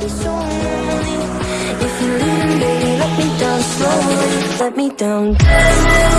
be so lonely If you leave leaving, baby, let me down slowly Let me down.